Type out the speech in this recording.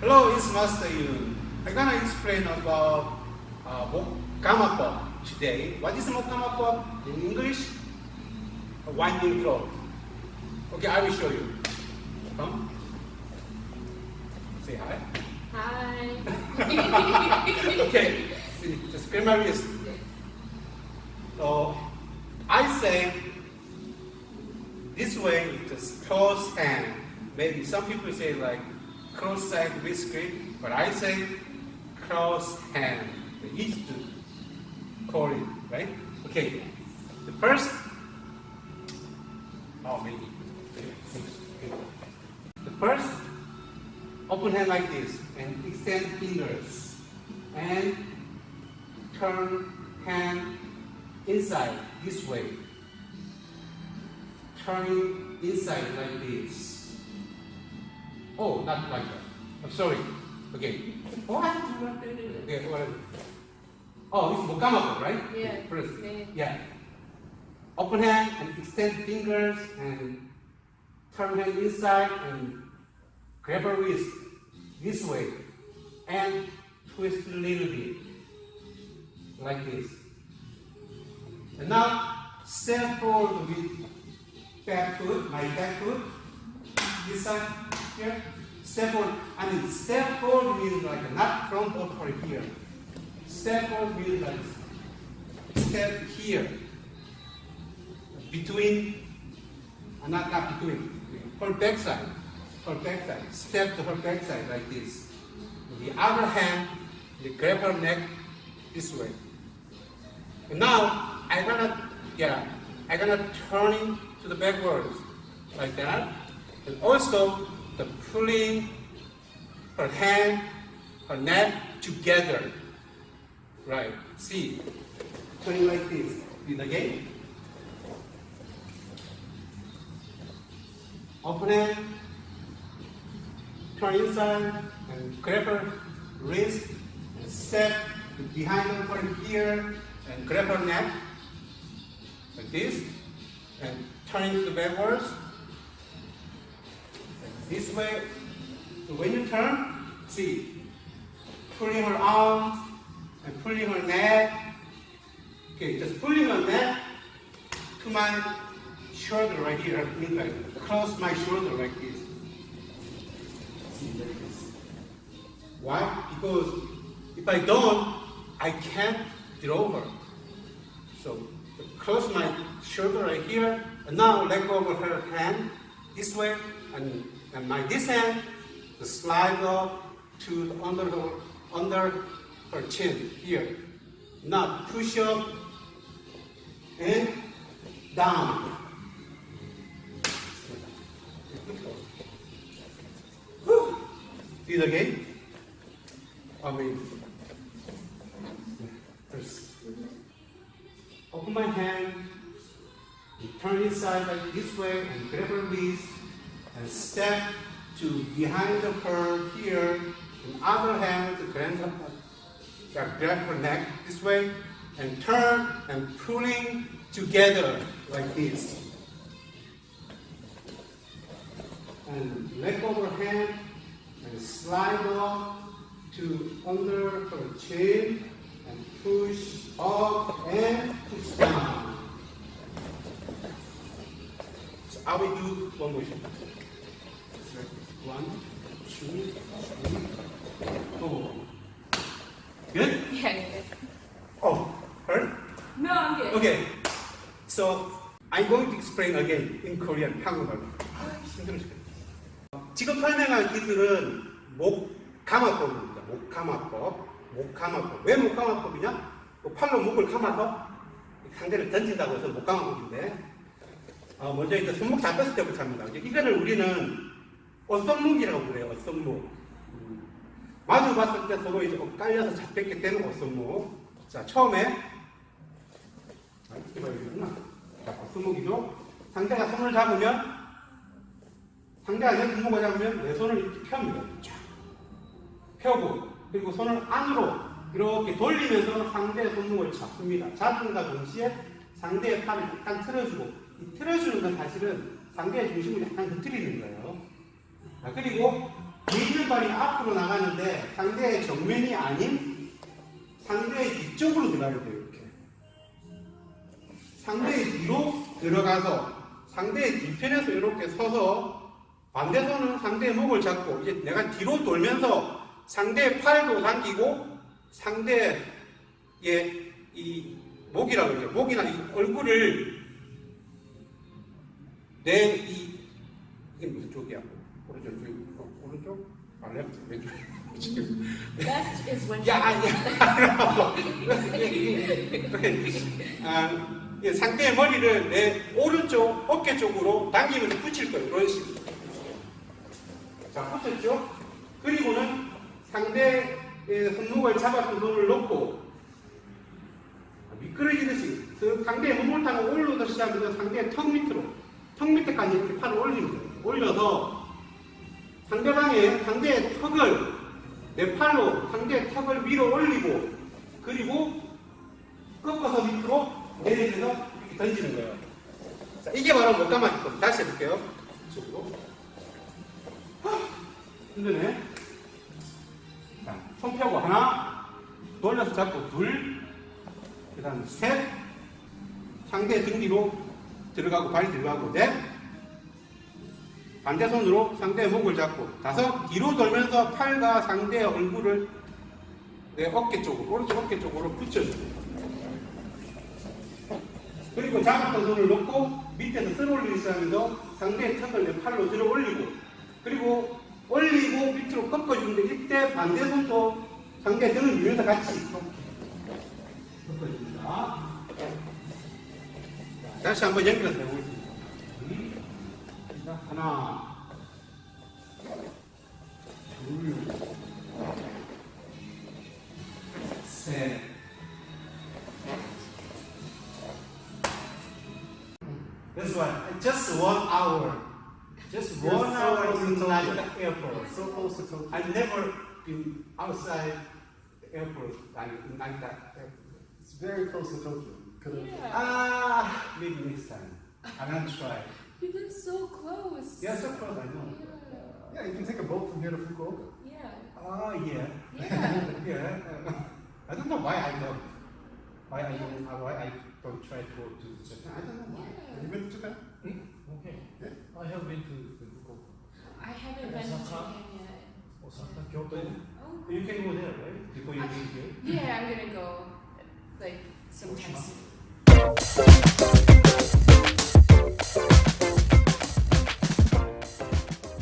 Hello, it's Master Yun. I'm gonna explain about uh, Mokama today. What is Mokamapo in English? A winding cloth. Okay, I will show you. Come. Say hi. Hi. okay, just grab my wrist. So, I say this way, just close hand. Maybe some people say like cross side wrist grip, but I say cross hand. Easy to call it, right? Okay. The first, oh maybe. The first, open hand like this and extend fingers and turn hand inside this way. Turning inside like this. Oh, not like that. I'm sorry. Okay. What? Okay, whatever. Oh, it's mukamapo, right? Yeah. First. Yeah. Yeah. Open hand and extend fingers and turn hand inside and grab a wrist this way and twist a little bit like this. And now step forward with back foot, my back foot, this side here. Step forward. I mean step forward means like not front or here. Step forward means like step here. Between, uh, not not between, her back side. Her back side. Step to her back side like this. The other hand, you grab her neck this way. And now I'm gonna, yeah, I'm gonna turn to the backwards like that. And also the pulling her hand, her neck together. Right. See, turning like this. It again. Open hand, turn inside and grab her wrist and step behind her from here and grab her neck like this and turn to backwards this way. So when you turn, see, pulling her arms and pulling her neck. Okay, just pulling her neck to my shoulder right here, like across my shoulder like this. See, like this. Why? Because if I don't, I can't draw her. So cross my shoulder right here, and now let go of her hand this way, and, and my this hand to slide up to the under her under her chin here. Now push up and down. Do it again. I mean, first, open my hand, and turn inside like this way, and grab her wrist, and step to behind her here, and other hand to grab her, neck this way, and turn and pulling together like this. And of her hand and slide up to under her chin and push up and push down. So I will do one motion. One, two, three, four. Good? Yeah, yeah. Oh, hurt? No, I'm good. Okay. So I'm going to explain again in Korean, 한국말로. 아, 힘들어 죽겠다. 지금 설명할 기술은 목감화법입니다. 목감화법. 목감화법. 왜 목감화법이냐? 그 팔로 목을 감아서 상대를 던진다고 해서 목감화법인데 어, 먼저 이제 손목 잡혔을 때부터 합니다. 이제 이거를 우리는 어썸목이라고 그래요. 어썸목. 음, 마주 봤을 때 서로 이제 엇갈려서 잡혔기 때문에 어썸목. 자, 처음에 아. 자, 어썸목이죠. 상대가 손을 잡으면 상대가 내 손목을 잡으면 내 손을 이렇게 펴니다. 쫙. 펴고 그리고 손을 안으로 이렇게 돌리면서 상대의 손목을 잡습니다. 잡음과 동시에 상대의 팔을 약간 틀어주고 이 틀어주는 건 사실은 상대의 중심을 약간 흐트리는 거예요. 자, 그리고 뒤에 있는 발이 앞으로 나가는데 상대의 정면이 아닌 상대의 뒤쪽으로 들어가야 돼요. 이렇게. 상대의 뒤로 들어가서 상대의 뒤편에서 이렇게 서서 반대 손은 상대의 목을 잡고 이제 내가 뒤로 돌면서 상대의 팔도 당기고 상대의 이 목이라고 그러죠. 목이나 이 얼굴을 내이 이게 무슨 쪽이야? 오른쪽, 쪽, 어, 오른쪽? 아. 지금. Left is when 야, 야. 아, 예, 상대의 머리를 내 오른쪽 어깨 쪽으로 당기면서 붙일 거예요. 이런 식으로. 자, 붙였죠? 그리고는 상대의 손목을 잡았던 손을 놓고 미끄러지듯이 그 상대의 몸을 타고 올라오듯이 시작해서 상대의 턱 밑으로 턱 밑에까지 이렇게 팔을 올리면 돼요. 올려서 상대방의 상대의 턱을 내 팔로 상대의 턱을 위로 올리고 그리고 꺾어서 밑으로 내리면서 이렇게 던지는 거예요. 자, 이게 바로 목감아기 겁니다. 다시 해볼게요. 이쪽으로. 하, 힘드네. 자, 손 펴고 하나, 돌려서 잡고 둘, 그 다음 셋, 상대 등 뒤로 들어가고 발이 들어가고 넷, 반대 손으로 상대의 목을 잡고 다섯, 뒤로 돌면서 팔과 상대의 얼굴을 내 어깨 쪽으로, 오른쪽 어깨 쪽으로 붙여줍니다. 그리고 잡았던 손을 놓고 밑에서 쓸어 올리기 시작하면서 상대의 턱을 내 팔로 들어 올리고 그리고 올리고 밑으로 꺾어주는데 이때 반대 손도 상대 등을 밀면서 같이 꺾어줍니다. 다시 한번 연결해서 해보겠습니다. 자, 하나, 둘, 셋. That's right. Just one hour. Just You're one so hour close to in Tokyo. the airport. So close to Tokyo. I've never been outside the airport like, like that. airport. It's very close to Tokyo. Could've- Yeah. Ah, maybe next time. I'm gonna try. You live so close. Yeah, so close, I know. Yeah, yeah, you can take a boat from here to Fukuoka. Yeah. Ah, yeah. Yeah. yeah. I don't know why I don't. Why I don't. uh, Why I don't try to go to Japan. I don't know why. Have you been to Japan? Hmm? Okay. Yeah. I have been to Fukuoka, I haven't been to Osaka? Japan yet. Osaka, Kyoto. Oh. You can go there, right? Before you leave here. Yeah, I'm gonna go like sometime soon.